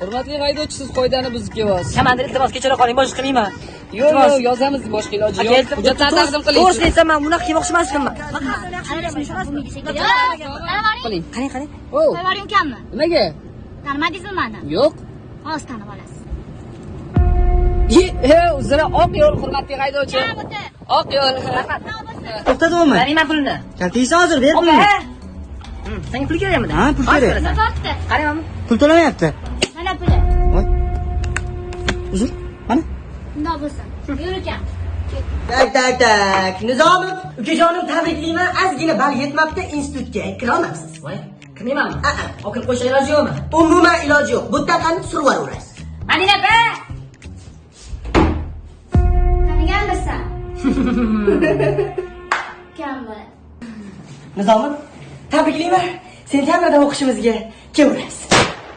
hurmatli haydovchi siz qoidani buzib kelyapsiz Kamandir iltimos kechira qoling, boshqa qilmayman. yo'q yo'q yozamiz boshqa iloji yo'q hujjatlarni taqdim qiling To'g'risini aytsam, men bunaqa qilmoqchi emasmanman. qiling Qarang, qarang. o ukammi? nimaga Tanimadingizmi mani? yo'q Hozir tanib olasiz. Ye, he uzra oq yo'l hurmatli haydovchi oq yo'l To'xta bo'lmay. Bering pulni. Kaltingni hozir ber pulni. Senga pul kerakmi? Ha, pul kerak. mana. Pul to'lamayapti. Uzr. Mana. Bundoq bo'lsin. Yur ukam. Tak tak tak. Nizomov, ukajonim tabriklayman. Ozgina ball yetmabdi, institutga kira olmabsiz. Voy, kirmaymanmi? A-a. Okil qo'yish iloji yo'qmi? Umuman iloji yo'q. Bu taqani survar urasiz. Madina opa! Taniganmisan? Ukam bo'ladi. Nizomov, tabriklayman. Sentabrda o'qishimizga kelaverasiz.